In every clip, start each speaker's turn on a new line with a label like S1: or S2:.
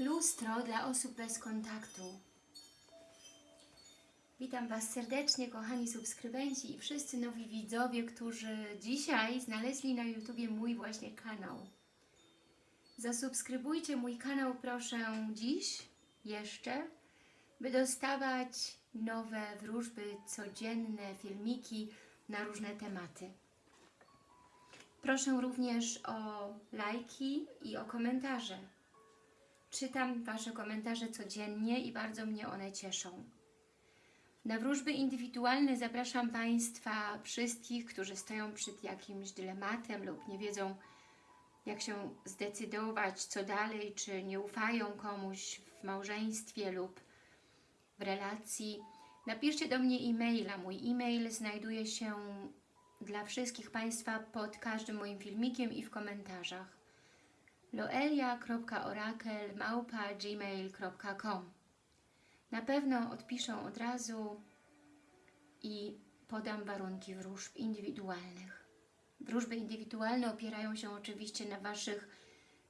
S1: Lustro dla osób bez kontaktu. Witam Was serdecznie, kochani subskrybenci i wszyscy nowi widzowie, którzy dzisiaj znaleźli na YouTubie mój właśnie kanał. Zasubskrybujcie mój kanał proszę dziś, jeszcze, by dostawać nowe wróżby, codzienne filmiki na różne tematy. Proszę również o lajki i o komentarze. Czytam Wasze komentarze codziennie i bardzo mnie one cieszą. Na wróżby indywidualne zapraszam Państwa wszystkich, którzy stoją przed jakimś dylematem lub nie wiedzą, jak się zdecydować, co dalej, czy nie ufają komuś w małżeństwie lub w relacji. Napiszcie do mnie e-maila. Mój e-mail znajduje się dla wszystkich Państwa pod każdym moim filmikiem i w komentarzach loelia.orakel.gmail.com Na pewno odpiszę od razu i podam warunki wróżb indywidualnych. Wróżby indywidualne opierają się oczywiście na Waszych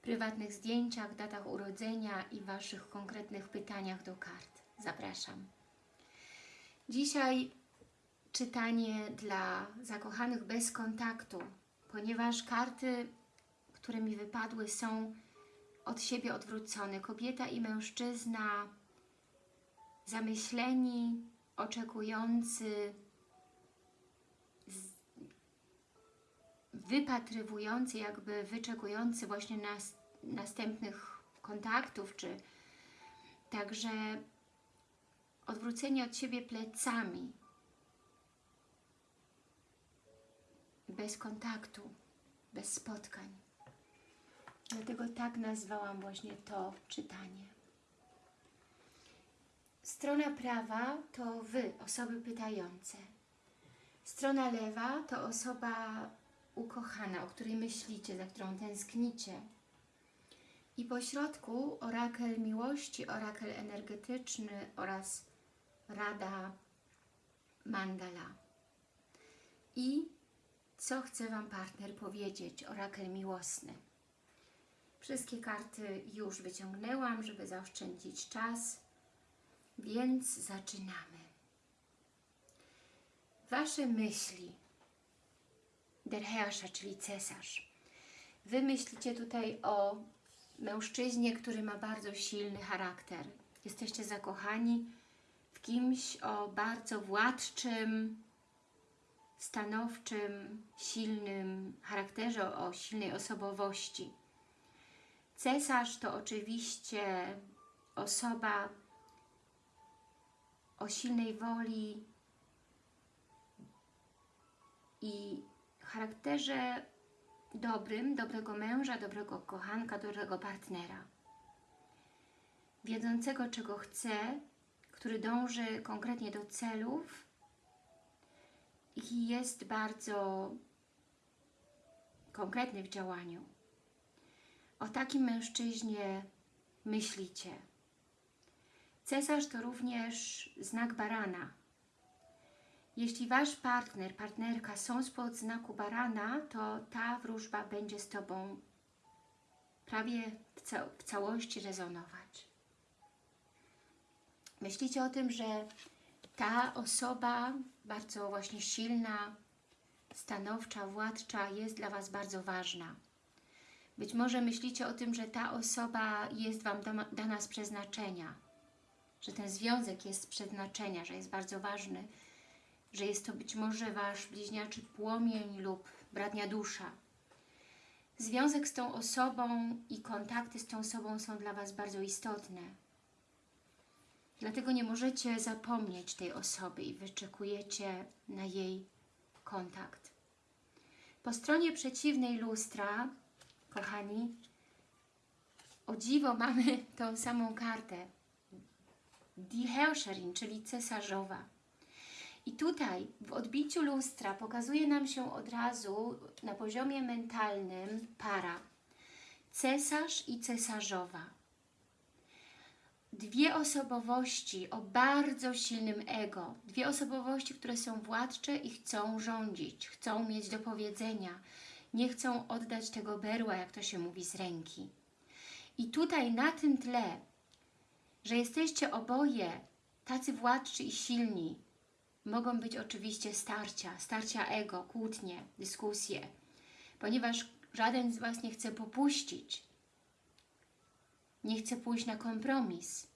S1: prywatnych zdjęciach, datach urodzenia i Waszych konkretnych pytaniach do kart. Zapraszam. Dzisiaj czytanie dla zakochanych bez kontaktu, ponieważ karty które mi wypadły, są od siebie odwrócone. Kobieta i mężczyzna zamyśleni, oczekujący, wypatrywujący, jakby wyczekujący właśnie nas, następnych kontaktów, czy także odwróceni od siebie plecami, bez kontaktu, bez spotkań. Dlatego tak nazwałam właśnie to czytanie. Strona prawa to Wy, osoby pytające. Strona lewa to osoba ukochana, o której myślicie, za którą tęsknicie. I po środku orakel miłości, orakel energetyczny oraz rada mandala. I co chce Wam partner powiedzieć, orakel miłosny. Wszystkie karty już wyciągnęłam, żeby zaoszczędzić czas, więc zaczynamy. Wasze myśli, der Herrscher, czyli cesarz. Wy myślicie tutaj o mężczyźnie, który ma bardzo silny charakter. Jesteście zakochani w kimś o bardzo władczym, stanowczym, silnym charakterze, o silnej osobowości. Cesarz to oczywiście osoba o silnej woli i charakterze dobrym, dobrego męża, dobrego kochanka, dobrego partnera. Wiedzącego, czego chce, który dąży konkretnie do celów i jest bardzo konkretny w działaniu. O takim mężczyźnie myślicie. Cesarz to również znak barana. Jeśli Wasz partner, partnerka są spod znaku barana, to ta wróżba będzie z Tobą prawie w, ca w całości rezonować. Myślicie o tym, że ta osoba, bardzo właśnie silna, stanowcza, władcza, jest dla Was bardzo ważna. Być może myślicie o tym, że ta osoba jest Wam dana z przeznaczenia, że ten związek jest z przeznaczenia, że jest bardzo ważny, że jest to być może Wasz bliźniaczy płomień lub bratnia dusza. Związek z tą osobą i kontakty z tą osobą są dla Was bardzo istotne. Dlatego nie możecie zapomnieć tej osoby i wyczekujecie na jej kontakt. Po stronie przeciwnej lustra kochani, o dziwo mamy tą samą kartę. Die Herrscherin, czyli cesarzowa. I tutaj w odbiciu lustra pokazuje nam się od razu na poziomie mentalnym para. Cesarz i cesarzowa. Dwie osobowości o bardzo silnym ego. Dwie osobowości, które są władcze i chcą rządzić, chcą mieć do powiedzenia, nie chcą oddać tego berła, jak to się mówi, z ręki. I tutaj na tym tle, że jesteście oboje tacy władczy i silni, mogą być oczywiście starcia, starcia ego, kłótnie, dyskusje, ponieważ żaden z Was nie chce popuścić, nie chce pójść na kompromis.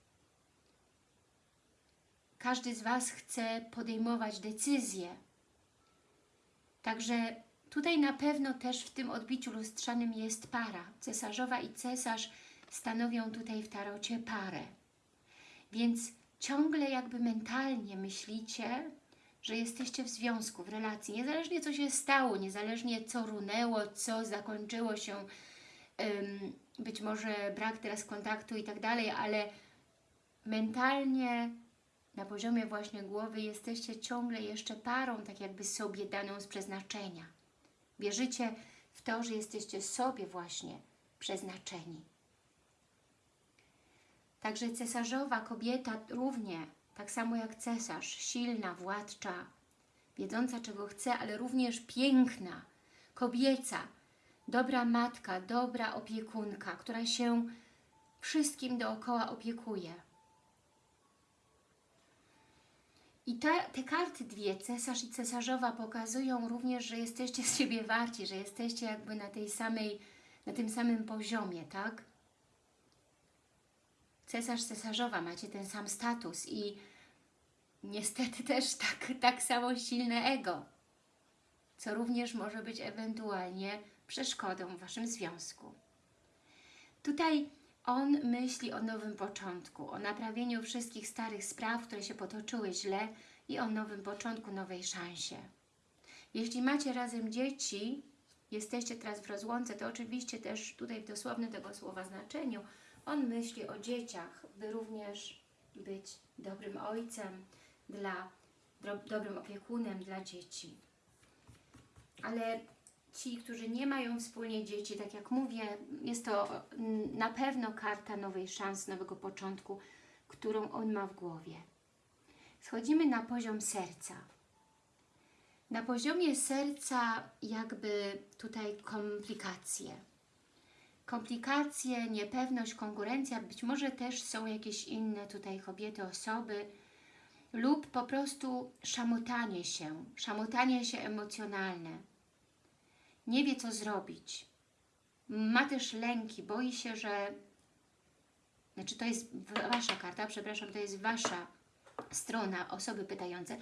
S1: Każdy z Was chce podejmować decyzje. Także tutaj na pewno też w tym odbiciu lustrzanym jest para. Cesarzowa i cesarz stanowią tutaj w tarocie parę. Więc ciągle jakby mentalnie myślicie, że jesteście w związku, w relacji, niezależnie co się stało, niezależnie co runęło, co zakończyło się, być może brak teraz kontaktu i tak dalej, ale mentalnie na poziomie właśnie głowy jesteście ciągle jeszcze parą, tak jakby sobie daną z przeznaczenia. Wierzycie w to, że jesteście sobie właśnie przeznaczeni. Także cesarzowa kobieta równie, tak samo jak cesarz, silna, władcza, wiedząca czego chce, ale również piękna, kobieca, dobra matka, dobra opiekunka, która się wszystkim dookoła opiekuje. I te, te karty dwie, cesarz i cesarzowa, pokazują również, że jesteście z siebie warci, że jesteście jakby na tej samej, na tym samym poziomie, tak? Cesarz, cesarzowa, macie ten sam status i niestety też tak, tak samo silne ego, co również może być ewentualnie przeszkodą w Waszym związku. Tutaj on myśli o nowym początku, o naprawieniu wszystkich starych spraw, które się potoczyły źle i o nowym początku, nowej szansie. Jeśli macie razem dzieci, jesteście teraz w rozłące, to oczywiście też tutaj w dosłownym tego słowa znaczeniu on myśli o dzieciach, by również być dobrym ojcem, dla, do, dobrym opiekunem dla dzieci. Ale ci, którzy nie mają wspólnie dzieci, tak jak mówię, jest to na pewno karta nowej szans, nowego początku, którą on ma w głowie. Schodzimy na poziom serca. Na poziomie serca jakby tutaj komplikacje. Komplikacje, niepewność, konkurencja, być może też są jakieś inne tutaj kobiety, osoby lub po prostu szamotanie się, szamotanie się emocjonalne nie wie co zrobić. Ma też lęki, boi się, że... Znaczy to jest Wasza karta, przepraszam, to jest Wasza strona, osoby pytające.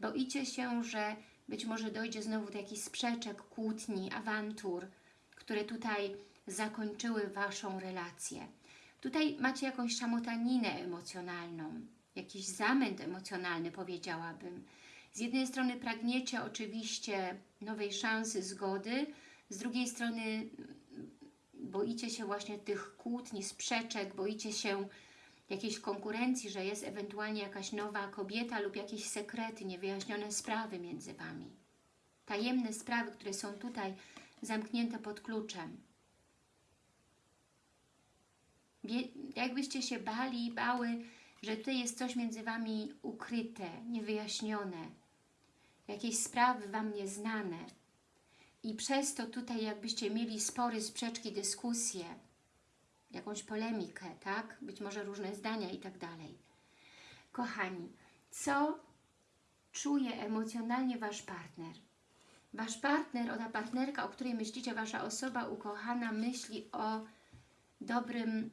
S1: Boicie się, że być może dojdzie znowu do jakichś sprzeczek, kłótni, awantur, które tutaj zakończyły Waszą relację. Tutaj macie jakąś szamotaninę emocjonalną, jakiś zamęt emocjonalny powiedziałabym. Z jednej strony pragniecie oczywiście nowej szansy, zgody, z drugiej strony boicie się właśnie tych kłótni, sprzeczek, boicie się jakiejś konkurencji, że jest ewentualnie jakaś nowa kobieta lub jakieś sekrety, niewyjaśnione sprawy między Wami. Tajemne sprawy, które są tutaj zamknięte pod kluczem. Jakbyście się bali, bały, że tutaj jest coś między Wami ukryte, niewyjaśnione, jakieś sprawy Wam nieznane i przez to tutaj jakbyście mieli spory, sprzeczki, dyskusje, jakąś polemikę, tak? Być może różne zdania i tak dalej. Kochani, co czuje emocjonalnie Wasz partner? Wasz partner, ona partnerka, o której myślicie, Wasza osoba ukochana myśli o dobrym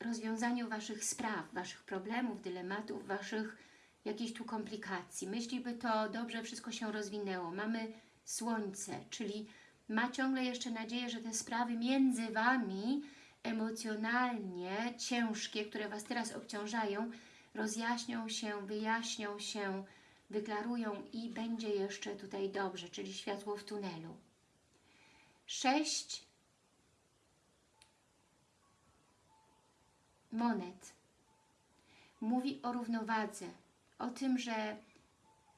S1: rozwiązaniu Waszych spraw, Waszych problemów, dylematów, Waszych jakiejś tu komplikacji. Myśli, by to dobrze wszystko się rozwinęło. Mamy słońce, czyli ma ciągle jeszcze nadzieję, że te sprawy między Wami emocjonalnie ciężkie, które Was teraz obciążają, rozjaśnią się, wyjaśnią się, wyklarują i będzie jeszcze tutaj dobrze, czyli światło w tunelu. Sześć monet mówi o równowadze, o tym, że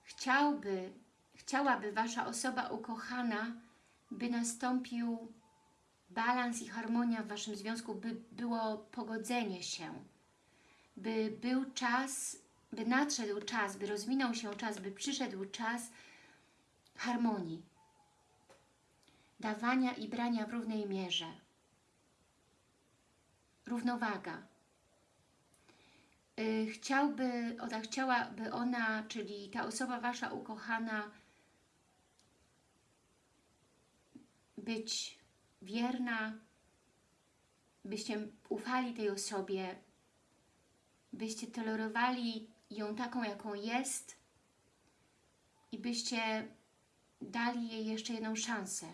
S1: chciałby, chciałaby Wasza osoba ukochana, by nastąpił balans i harmonia w Waszym związku, by było pogodzenie się, by był czas, by nadszedł czas, by rozwinął się czas, by przyszedł czas harmonii, dawania i brania w równej mierze. równowaga. Y, Chciałby, ona chciałaby ona, czyli ta osoba Wasza ukochana, być wierna, byście ufali tej osobie, byście tolerowali ją taką, jaką jest i byście dali jej jeszcze jedną szansę.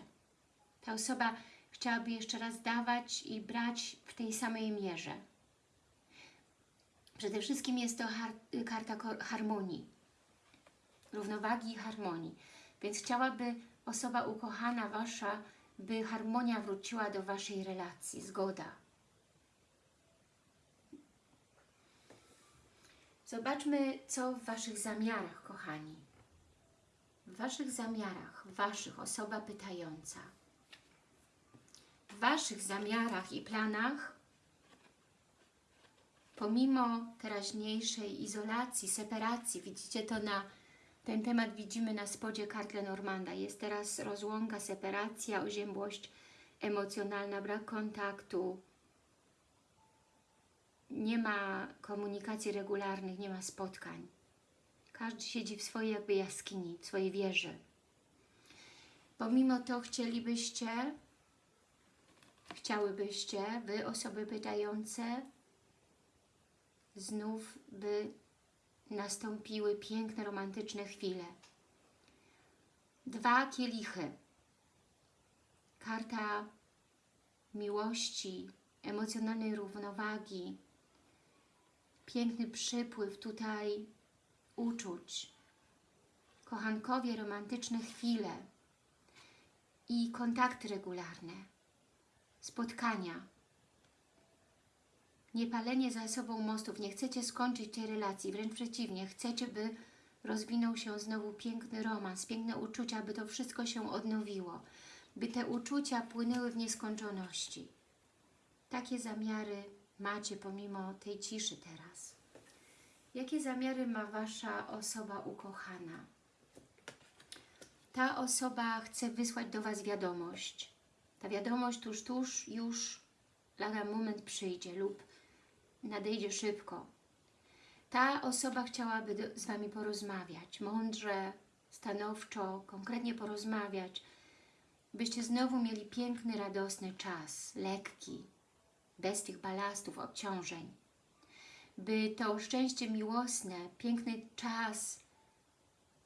S1: Ta osoba chciałaby jeszcze raz dawać i brać w tej samej mierze. Przede wszystkim jest to karta harmonii, równowagi i harmonii. Więc chciałaby osoba ukochana Wasza, by harmonia wróciła do Waszej relacji, zgoda. Zobaczmy, co w Waszych zamiarach, kochani. W Waszych zamiarach, Waszych, osoba pytająca. W Waszych zamiarach i planach, pomimo teraźniejszej izolacji, separacji, widzicie to na ten temat widzimy na spodzie kart Lenormanda. Jest teraz rozłąka, separacja, oziębłość emocjonalna, brak kontaktu, nie ma komunikacji regularnych, nie ma spotkań. Każdy siedzi w swojej jakby jaskini, w swojej wieży. Pomimo to chcielibyście, chciałybyście, Wy, osoby pytające, znów by nastąpiły piękne, romantyczne chwile. Dwa kielichy. Karta miłości, emocjonalnej równowagi, piękny przypływ tutaj uczuć, kochankowie, romantyczne chwile i kontakty regularne, spotkania. Nie palenie za sobą mostów, nie chcecie skończyć tej relacji, wręcz przeciwnie, chcecie, by rozwinął się znowu piękny romans, piękne uczucia, by to wszystko się odnowiło, by te uczucia płynęły w nieskończoności. Takie zamiary macie pomimo tej ciszy teraz. Jakie zamiary ma Wasza osoba ukochana? Ta osoba chce wysłać do Was wiadomość. Ta wiadomość tuż, tuż już lada moment przyjdzie lub nadejdzie szybko. Ta osoba chciałaby do, z Wami porozmawiać, mądrze, stanowczo, konkretnie porozmawiać, byście znowu mieli piękny, radosny czas, lekki, bez tych balastów, obciążeń. By to szczęście miłosne, piękny czas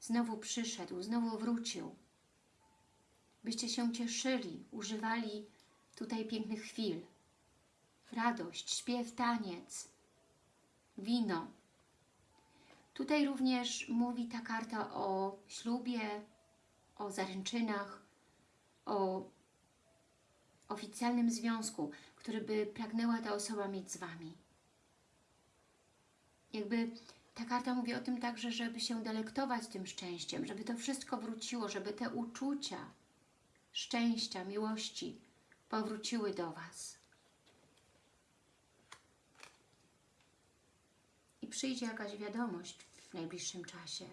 S1: znowu przyszedł, znowu wrócił. Byście się cieszyli, używali tutaj pięknych chwil. Radość, śpiew, taniec, wino. Tutaj również mówi ta karta o ślubie, o zaręczynach, o oficjalnym związku, który by pragnęła ta osoba mieć z Wami. Jakby ta karta mówi o tym także, żeby się delektować tym szczęściem, żeby to wszystko wróciło, żeby te uczucia szczęścia, miłości powróciły do Was. I przyjdzie jakaś wiadomość w najbliższym czasie.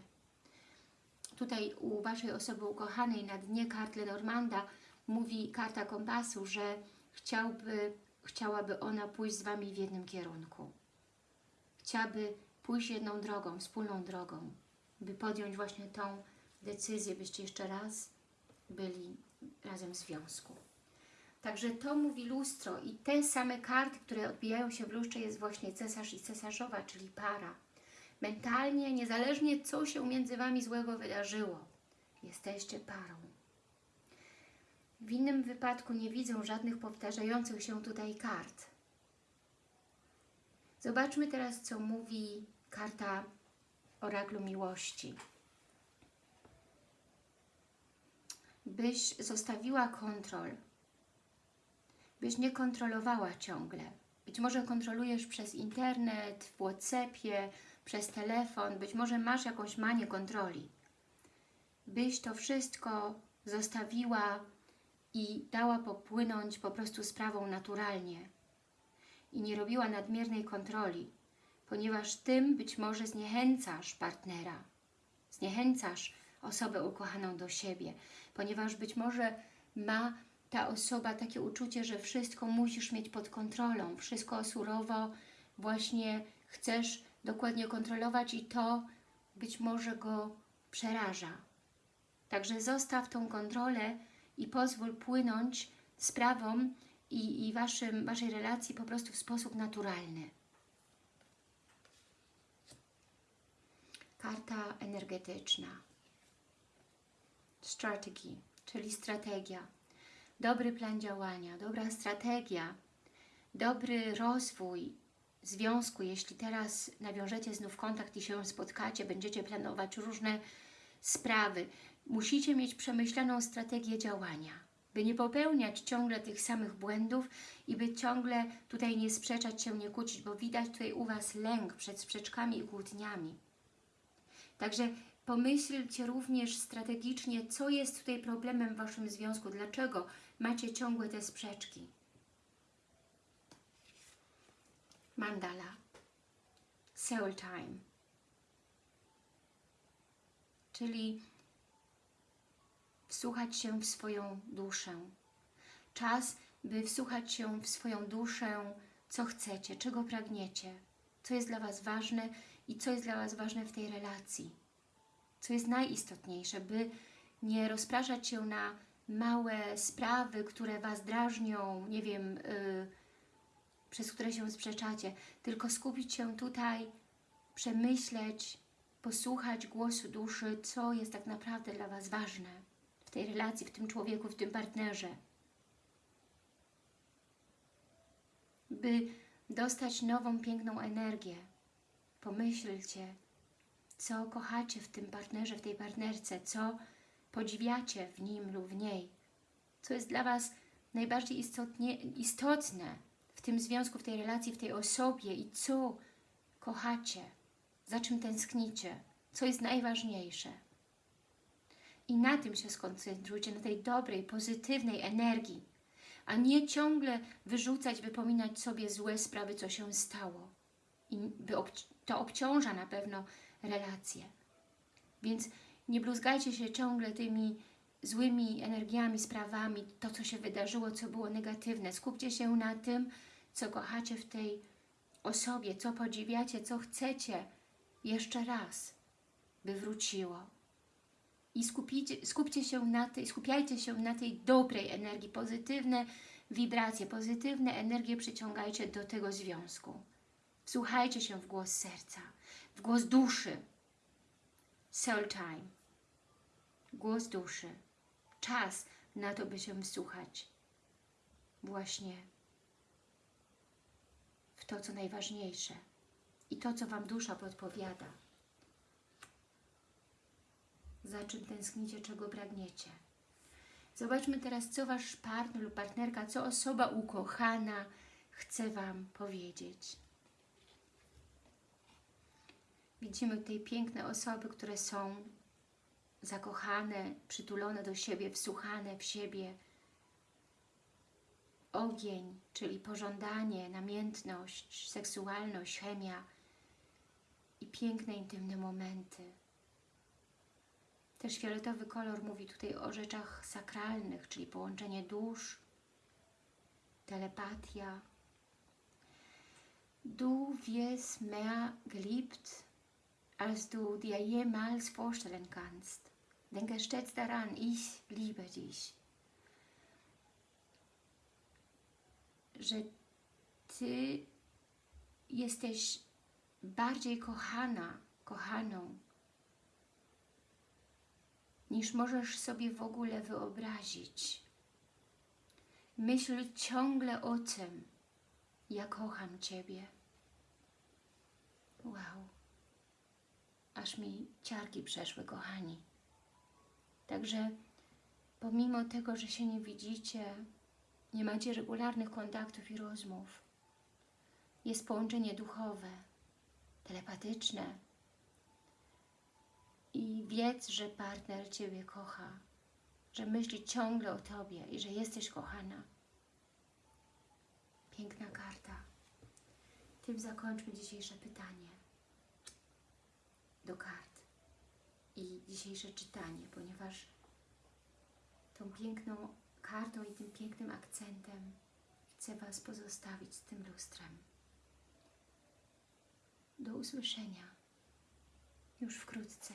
S1: Tutaj u Waszej osoby ukochanej na dnie kart Lenormanda mówi karta kompasu, że chciałby, chciałaby ona pójść z Wami w jednym kierunku. Chciałaby pójść jedną drogą, wspólną drogą, by podjąć właśnie tą decyzję, byście jeszcze raz byli razem w związku. Także to mówi lustro i te same karty, które odbijają się w lustrze jest właśnie cesarz i cesarzowa, czyli para. Mentalnie, niezależnie co się między Wami złego wydarzyło, jesteście parą. W innym wypadku nie widzę żadnych powtarzających się tutaj kart. Zobaczmy teraz, co mówi karta oraklu miłości. Byś zostawiła kontrol, byś nie kontrolowała ciągle. Być może kontrolujesz przez internet, w Whatsappie, przez telefon, być może masz jakąś manię kontroli. Byś to wszystko zostawiła i dała popłynąć po prostu sprawą naturalnie i nie robiła nadmiernej kontroli, ponieważ tym być może zniechęcasz partnera, zniechęcasz osobę ukochaną do siebie, ponieważ być może ma ta osoba takie uczucie, że wszystko musisz mieć pod kontrolą, wszystko surowo właśnie chcesz dokładnie kontrolować i to być może go przeraża. Także zostaw tą kontrolę i pozwól płynąć sprawom i, i waszym, Waszej relacji po prostu w sposób naturalny. Karta energetyczna. Strategy, czyli strategia. Dobry plan działania, dobra strategia, dobry rozwój związku. Jeśli teraz nawiążecie znów kontakt i się spotkacie, będziecie planować różne sprawy, musicie mieć przemyślaną strategię działania, by nie popełniać ciągle tych samych błędów i by ciągle tutaj nie sprzeczać się, nie kłócić, bo widać tutaj u Was lęk przed sprzeczkami i kłótniami. Także pomyślcie również strategicznie, co jest tutaj problemem w Waszym związku, dlaczego macie ciągłe te sprzeczki. Mandala. Soul Time. Czyli wsłuchać się w swoją duszę. Czas, by wsłuchać się w swoją duszę, co chcecie, czego pragniecie, co jest dla Was ważne i co jest dla Was ważne w tej relacji. Co jest najistotniejsze, by nie rozpraszać się na małe sprawy, które Was drażnią, nie wiem, yy, przez które się sprzeczacie, tylko skupić się tutaj, przemyśleć, posłuchać głosu duszy, co jest tak naprawdę dla Was ważne w tej relacji, w tym człowieku, w tym partnerze. By dostać nową, piękną energię, pomyślcie, co kochacie w tym partnerze, w tej partnerce, co podziwiacie w nim lub w niej, co jest dla Was najbardziej istotnie, istotne w tym związku, w tej relacji, w tej osobie i co kochacie, za czym tęsknicie, co jest najważniejsze. I na tym się skoncentrujcie, na tej dobrej, pozytywnej energii, a nie ciągle wyrzucać, wypominać sobie złe sprawy, co się stało. I to obciąża na pewno relacje. Więc nie bluzgajcie się ciągle tymi złymi energiami, sprawami, to co się wydarzyło, co było negatywne. Skupcie się na tym, co kochacie w tej osobie, co podziwiacie, co chcecie jeszcze raz, by wróciło. I skupicie, skupcie się na tej, skupiajcie się na tej dobrej energii, pozytywne wibracje, pozytywne energie przyciągajcie do tego związku. Wsłuchajcie się w głos serca, w głos duszy. Soul time. Głos duszy. Czas na to, by się wsłuchać. Właśnie w to, co najważniejsze i to, co Wam dusza podpowiada. Za czym tęsknicie, czego pragniecie. Zobaczmy teraz, co Wasz partner lub partnerka, co osoba ukochana chce Wam powiedzieć. Widzimy tutaj piękne osoby, które są zakochane, przytulone do siebie, wsłuchane w siebie, ogień, czyli pożądanie, namiętność, seksualność, chemia i piękne, intymne momenty. Też fioletowy kolor mówi tutaj o rzeczach sakralnych, czyli połączenie dusz, telepatia. Du wirst mehr geliebt, als du dir jemals vorstellen kannst. Denke stets daran, ich liebe dich. że Ty jesteś bardziej kochana, kochaną, niż możesz sobie w ogóle wyobrazić. Myśl ciągle o tym, ja kocham Ciebie. Wow. Aż mi ciarki przeszły, kochani. Także pomimo tego, że się nie widzicie, nie macie regularnych kontaktów i rozmów. Jest połączenie duchowe, telepatyczne. I wiedz, że partner Ciebie kocha, że myśli ciągle o Tobie i że jesteś kochana. Piękna karta. Tym zakończmy dzisiejsze pytanie do kart i dzisiejsze czytanie, ponieważ tą piękną kartą i tym pięknym akcentem chcę Was pozostawić z tym lustrem. Do usłyszenia już wkrótce.